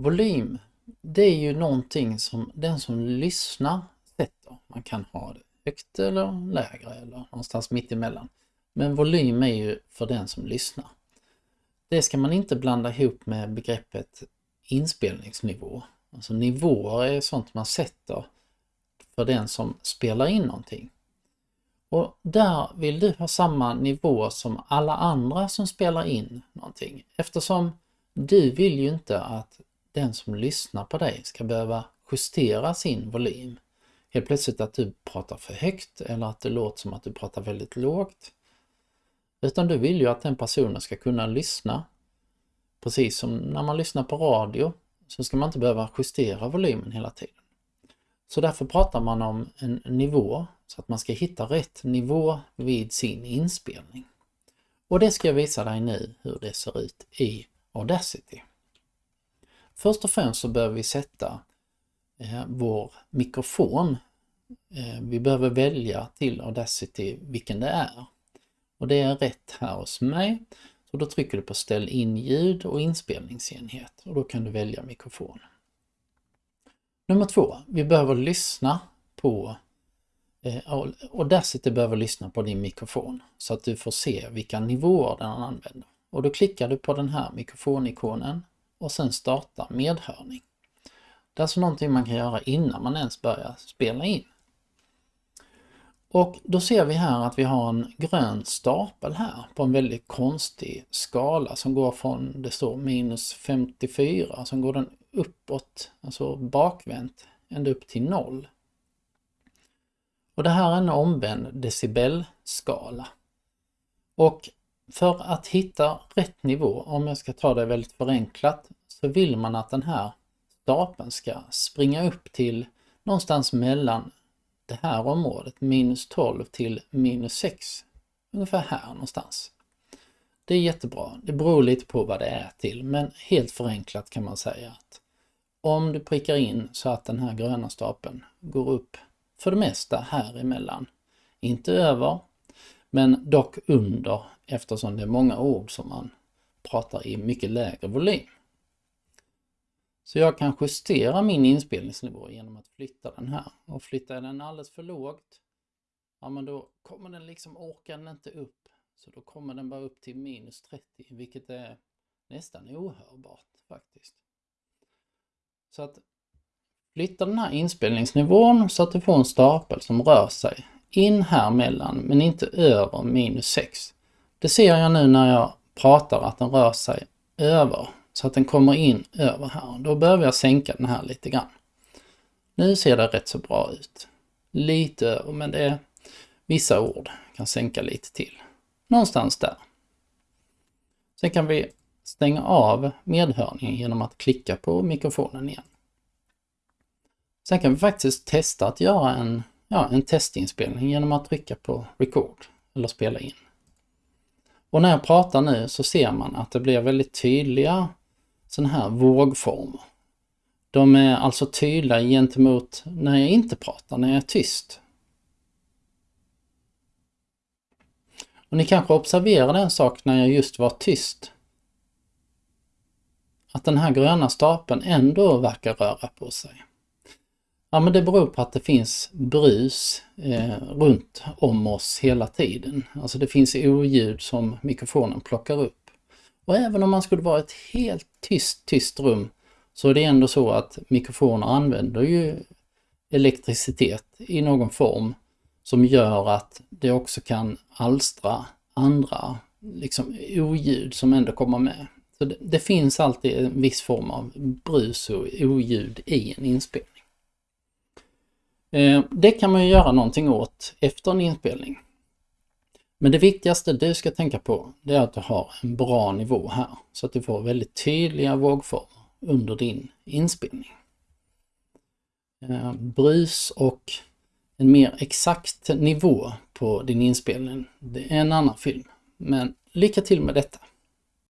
Volym, det är ju någonting som den som lyssnar sätter. Man kan ha det högt eller lägre eller någonstans mitt emellan. Men volym är ju för den som lyssnar. Det ska man inte blanda ihop med begreppet inspelningsnivå. Alltså nivåer är sånt man sätter för den som spelar in någonting. Och där vill du ha samma nivå som alla andra som spelar in någonting eftersom du vill ju inte att den som lyssnar på dig ska behöva justera sin volym. Helt plötsligt att du pratar för högt eller att det låter som att du pratar väldigt lågt. Utan du vill ju att den personen ska kunna lyssna. Precis som när man lyssnar på radio så ska man inte behöva justera volymen hela tiden. Så därför pratar man om en nivå så att man ska hitta rätt nivå vid sin inspelning. Och det ska jag visa dig nu hur det ser ut i Audacity. Först och främst så behöver vi sätta eh, vår mikrofon. Eh, vi behöver välja till Audacity vilken det är. Och det är rätt här hos mig. Så då trycker du på ställ in ljud och inspelningsenhet och då kan du välja mikrofon. Nummer två, vi behöver lyssna på eh, Audacity behöver lyssna på din mikrofon så att du får se vilka nivåer den använder. Och då klickar du på den här mikrofonikonen och sen starta medhörning. Det är alltså någonting man kan göra innan man ens börjar spela in. Och då ser vi här att vi har en grön stapel här på en väldigt konstig skala som går från, det står minus 54, som alltså går den uppåt, alltså bakvänt, ända upp till noll. Och det här är en omvänd decibelskala. Och för att hitta rätt nivå, om jag ska ta det väldigt förenklat, så vill man att den här stapeln ska springa upp till någonstans mellan det här området, minus 12 till minus 6. Ungefär här någonstans. Det är jättebra. Det beror lite på vad det är till, men helt förenklat kan man säga att om du prickar in så att den här gröna stapeln går upp för det mesta här emellan. Inte över, men dock under eftersom det är många ord som man pratar i mycket lägre volym. Så jag kan justera min inspelningsnivå genom att flytta den här. Och flyttar den alldeles för lågt, ja men då kommer den liksom, orkar den inte upp. Så då kommer den bara upp till minus 30, vilket är nästan ohörbart faktiskt. Så att flytta den här inspelningsnivån så att du får en stapel som rör sig in här mellan, men inte över minus 6. Det ser jag nu när jag pratar att den rör sig över så att den kommer in över här. Då behöver jag sänka den här lite grann. Nu ser det rätt så bra ut. Lite över, men det är vissa ord. Jag kan sänka lite till. Någonstans där. Sen kan vi stänga av medhörningen genom att klicka på mikrofonen igen. Sen kan vi faktiskt testa att göra en, ja, en testinspelning genom att trycka på record eller spela in. Och när jag pratar nu så ser man att det blir väldigt tydliga sådana här vågformer. De är alltså tydliga gentemot när jag inte pratar, när jag är tyst. Och ni kanske observerade en sak när jag just var tyst. Att den här gröna stapeln ändå verkar röra på sig. Ja men det beror på att det finns brus eh, runt om oss hela tiden. Alltså det finns oljud som mikrofonen plockar upp. Och även om man skulle vara ett helt tyst, tyst rum så är det ändå så att mikrofoner använder ju elektricitet i någon form som gör att det också kan alstra andra liksom oljud som ändå kommer med. Så det, det finns alltid en viss form av brus och oljud i en inspelning. Eh, det kan man ju göra någonting åt efter en inspelning. Men det viktigaste du ska tänka på det är att du har en bra nivå här så att du får väldigt tydliga vågformer under din inspelning. Eh, brus och en mer exakt nivå på din inspelning, det är en annan film. Men lycka till med detta!